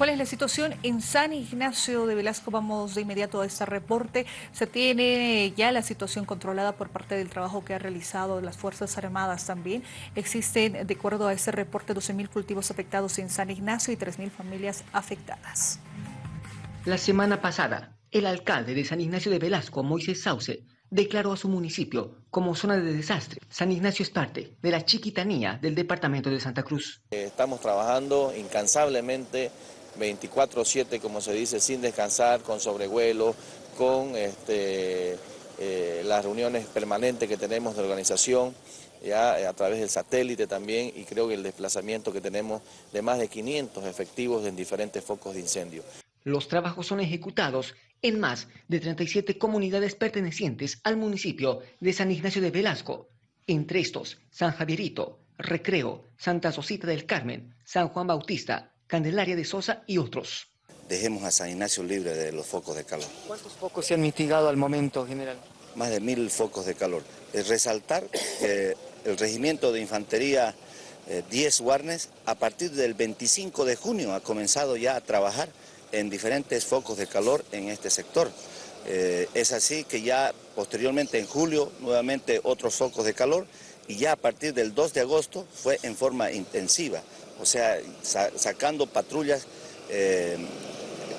¿Cuál es la situación en San Ignacio de Velasco? Vamos de inmediato a este reporte. Se tiene ya la situación controlada por parte del trabajo que ha realizado las Fuerzas Armadas también. Existen, de acuerdo a este reporte, 12.000 cultivos afectados en San Ignacio y 3.000 familias afectadas. La semana pasada, el alcalde de San Ignacio de Velasco, Moisés Sauce, declaró a su municipio como zona de desastre. San Ignacio es parte de la chiquitanía del departamento de Santa Cruz. Estamos trabajando incansablemente 24-7, como se dice, sin descansar, con sobrevuelo, con este, eh, las reuniones permanentes que tenemos de organización, ya a través del satélite también, y creo que el desplazamiento que tenemos de más de 500 efectivos en diferentes focos de incendio. Los trabajos son ejecutados en más de 37 comunidades pertenecientes al municipio de San Ignacio de Velasco, entre estos San Javierito, Recreo, Santa Sosita del Carmen, San Juan Bautista, Candelaria de Sosa y otros. Dejemos a San Ignacio libre de los focos de calor. ¿Cuántos focos se han mitigado al momento, general? Más de mil focos de calor. Es resaltar que el regimiento de infantería 10 eh, Warnes, a partir del 25 de junio ha comenzado ya a trabajar en diferentes focos de calor en este sector. Eh, es así que ya posteriormente en julio nuevamente otros focos de calor y ya a partir del 2 de agosto fue en forma intensiva, o sea, sacando patrullas eh,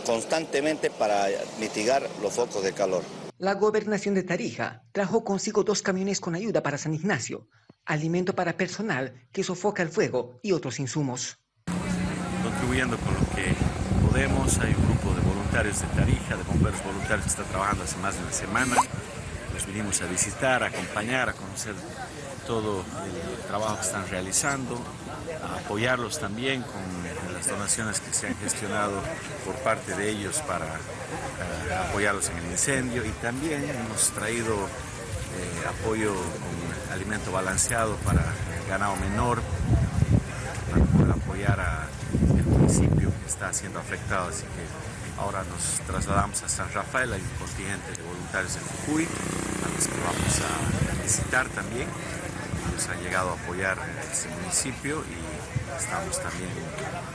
constantemente para mitigar los focos de calor. La gobernación de Tarija trajo consigo dos camiones con ayuda para San Ignacio, alimento para personal que sofoca el fuego y otros insumos. Contribuyendo con lo que podemos, hay un grupo de voluntarios de Tarija, de bomberos voluntarios que está trabajando hace más de una semana. Los vinimos a visitar, a acompañar, a conocer todo el trabajo que están realizando, apoyarlos también con las donaciones que se han gestionado por parte de ellos para apoyarlos en el incendio y también hemos traído eh, apoyo con alimento balanceado para el ganado menor, para poder apoyar al municipio que está siendo afectado, así que ahora nos trasladamos a San Rafael, hay un contingente de voluntarios de Jujuy, a los que vamos a visitar también nos ha llegado a apoyar este municipio y estamos también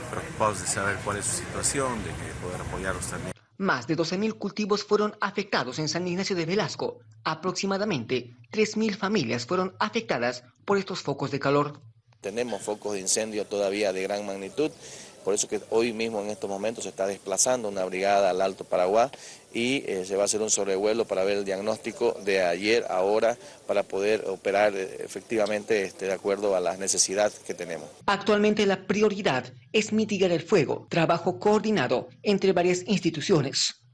preocupados de saber cuál es su situación, de poder apoyarlos también. Más de 12.000 cultivos fueron afectados en San Ignacio de Velasco. Aproximadamente 3.000 familias fueron afectadas por estos focos de calor. Tenemos focos de incendio todavía de gran magnitud por eso que hoy mismo en estos momentos se está desplazando una brigada al Alto Paraguay y eh, se va a hacer un sobrevuelo para ver el diagnóstico de ayer, ahora, para poder operar eh, efectivamente este, de acuerdo a las necesidades que tenemos. Actualmente la prioridad es mitigar el fuego, trabajo coordinado entre varias instituciones.